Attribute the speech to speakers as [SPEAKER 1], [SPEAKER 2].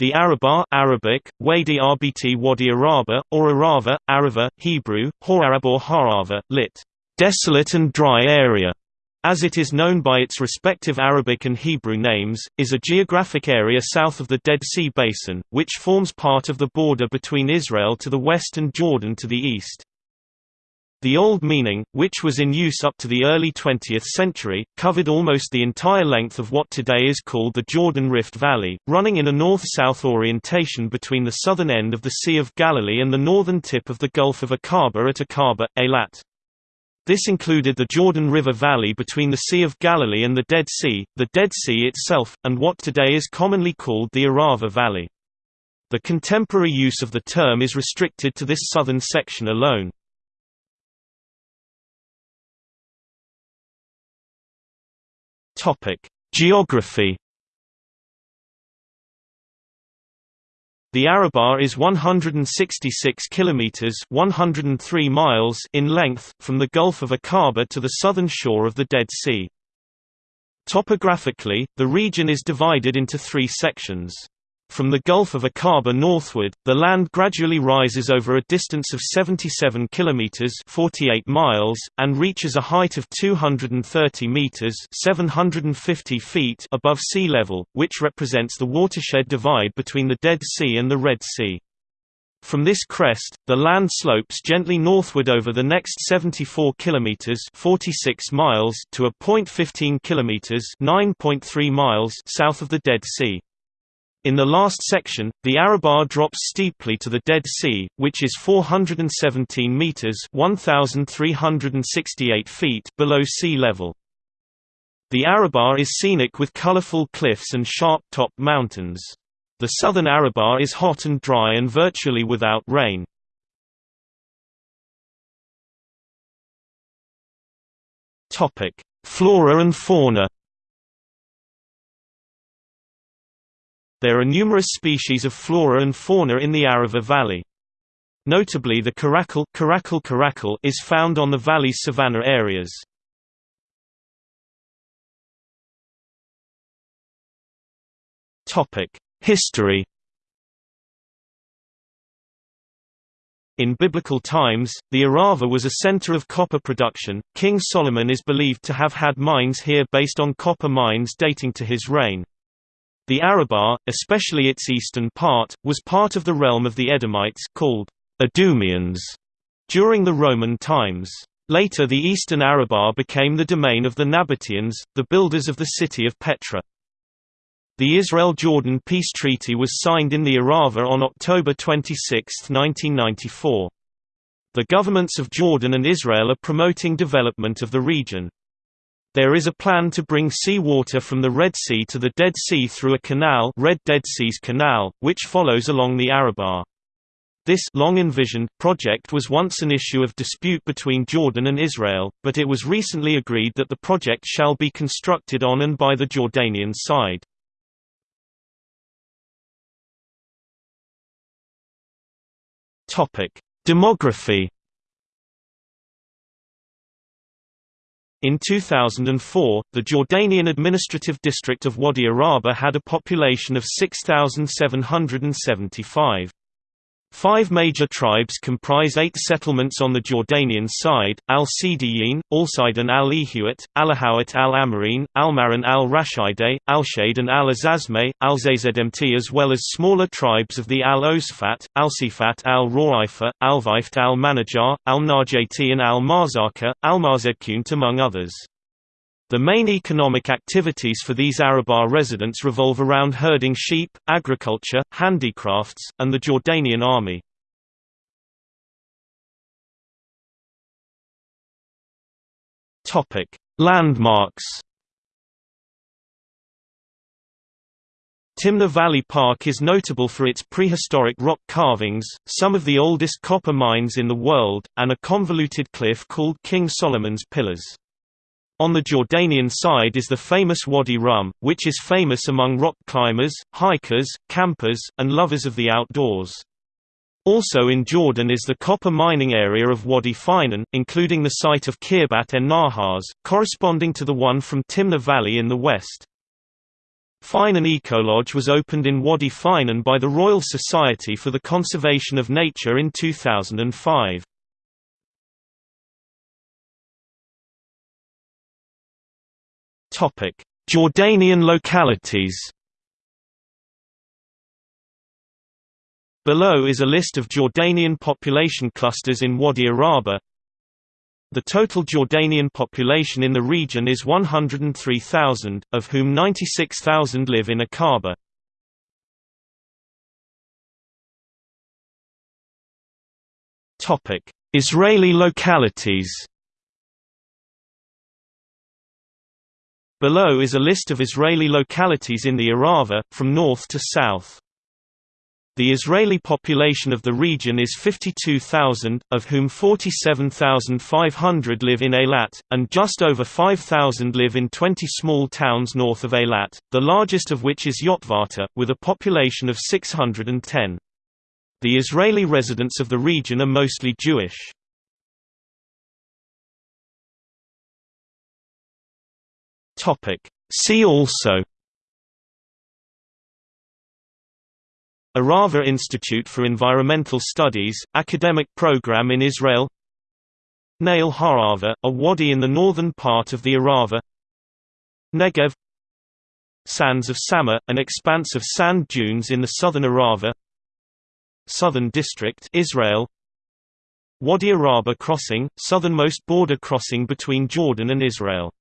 [SPEAKER 1] The Arabah Arabic, Wadi Rbt Wadi Araba, or Arava, Arava, Hebrew, Horarab or Harava, lit. Desolate and dry area, as it is known by its respective Arabic and Hebrew names, is a geographic area south of the Dead Sea Basin, which forms part of the border between Israel to the west and Jordan to the east. The old meaning, which was in use up to the early 20th century, covered almost the entire length of what today is called the Jordan Rift Valley, running in a north-south orientation between the southern end of the Sea of Galilee and the northern tip of the Gulf of Aqaba at Aqaba, Eilat. This included the Jordan River Valley between the Sea of Galilee and the Dead Sea, the Dead Sea itself, and what today is commonly called the Arava Valley. The contemporary use of the term is restricted to this southern section alone. Topic: Geography. The Arabah is 166 kilometers (103 miles) in length from the Gulf of Aqaba to the southern shore of the Dead Sea. Topographically, the region is divided into 3 sections. From the Gulf of Aqaba northward, the land gradually rises over a distance of 77 kilometers (48 miles) and reaches a height of 230 meters (750 feet) above sea level, which represents the watershed divide between the Dead Sea and the Red Sea. From this crest, the land slopes gently northward over the next 74 kilometers (46 miles) to a point 15 kilometers (9.3 miles) south of the Dead Sea. In the last section, the Arabah drops steeply to the Dead Sea, which is 417 meters (1368 feet) below sea level. The Arabah is scenic with colorful cliffs and sharp-topped mountains. The southern Arabah is hot and dry and virtually without rain. Topic: Flora and fauna. There are numerous species of flora and fauna in the Arava Valley. Notably the caracal, caracal, caracal is found on the valley's savanna areas. History In biblical times, the Arava was a center of copper production. King Solomon is believed to have had mines here based on copper mines dating to his reign. The Arabah, especially its eastern part, was part of the realm of the Edomites called Idumeans during the Roman times. Later the eastern Arabah became the domain of the Nabateans, the builders of the city of Petra. The Israel-Jordan peace treaty was signed in the Arava on October 26, 1994. The governments of Jordan and Israel are promoting development of the region. There is a plan to bring sea water from the Red Sea to the Dead Sea through a canal Red Dead Seas Canal, which follows along the Arabah. This long envisioned project was once an issue of dispute between Jordan and Israel, but it was recently agreed that the project shall be constructed on and by the Jordanian side. Demography In 2004, the Jordanian administrative district of Wadi Araba had a population of 6,775. Five major tribes comprise eight settlements on the Jordanian side, Al-Sidiyin, Alsaidan al-Ihuat, Alahawat al-Amarin, Al-Maran al-Rashide, Al-Shade and Al-Azazme, Al-Zazmt as well as smaller tribes of the Al-Osfat, Al-Sifat al-Roaifa, Al-Vift al-Manajar, Al-Najati and Al-Marzaka, Al-Marzedkunt among others. The main economic activities for these Arabah residents revolve around herding sheep, agriculture, handicrafts, and the Jordanian army. Landmarks Timna Valley Park is notable for its prehistoric rock carvings, some of the oldest copper mines in the world, and a convoluted cliff called King Solomon's Pillars. On the Jordanian side is the famous Wadi Rum, which is famous among rock climbers, hikers, campers, and lovers of the outdoors. Also in Jordan is the copper mining area of Wadi Finan, including the site of Khirbat en Nahas, corresponding to the one from Timna Valley in the west. Finan Ecolodge was opened in Wadi Finan by the Royal Society for the Conservation of Nature in 2005. Jordanian localities Below is a list of Jordanian population clusters in Wadi Araba. The total Jordanian population in the region is 103,000, of whom 96,000 live in Aqaba. Israeli localities Below is a list of Israeli localities in the Arava, from north to south. The Israeli population of the region is 52,000, of whom 47,500 live in Eilat, and just over 5,000 live in 20 small towns north of Eilat, the largest of which is Yotvata, with a population of 610. The Israeli residents of the region are mostly Jewish. See also Arava Institute for Environmental Studies, academic program in Israel Nahal Harava, a wadi in the northern part of the Arava Negev Sands of Sama, an expanse of sand dunes in the southern Arava Southern District Israel Wadi Araba crossing, southernmost border crossing between Jordan and Israel